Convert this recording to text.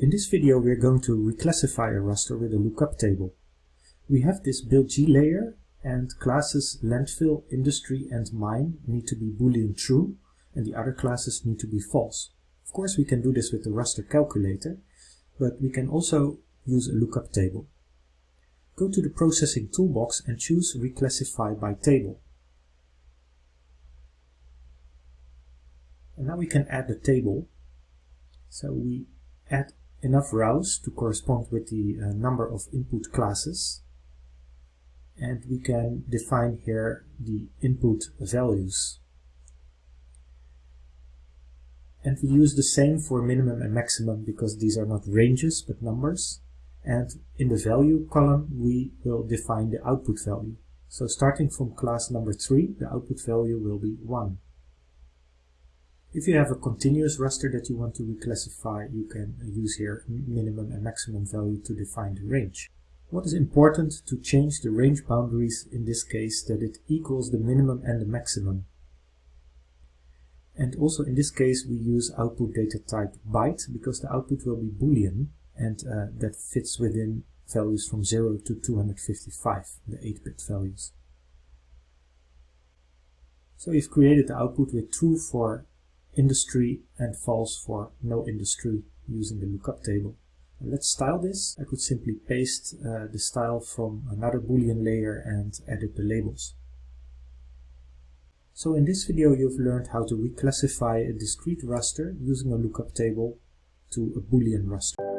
in this video we're going to reclassify a raster with a lookup table. We have this build G layer and classes landfill, industry and mine need to be boolean true and the other classes need to be false. Of course we can do this with the raster calculator, but we can also use a lookup table. Go to the processing toolbox and choose reclassify by table. And now we can add the table. So we add enough rows to correspond with the uh, number of input classes. And we can define here the input values. And we use the same for minimum and maximum because these are not ranges but numbers. And in the value column we will define the output value. So starting from class number 3 the output value will be 1 if you have a continuous raster that you want to reclassify, you can use here minimum and maximum value to define the range. What is important to change the range boundaries in this case that it equals the minimum and the maximum. And also in this case we use output data type byte because the output will be boolean and uh, that fits within values from 0 to 255, the 8-bit values. So we've created the output with true for industry and false for no industry using the lookup table. And let's style this. I could simply paste uh, the style from another boolean layer and edit the labels. So in this video you've learned how to reclassify a discrete raster using a lookup table to a boolean raster.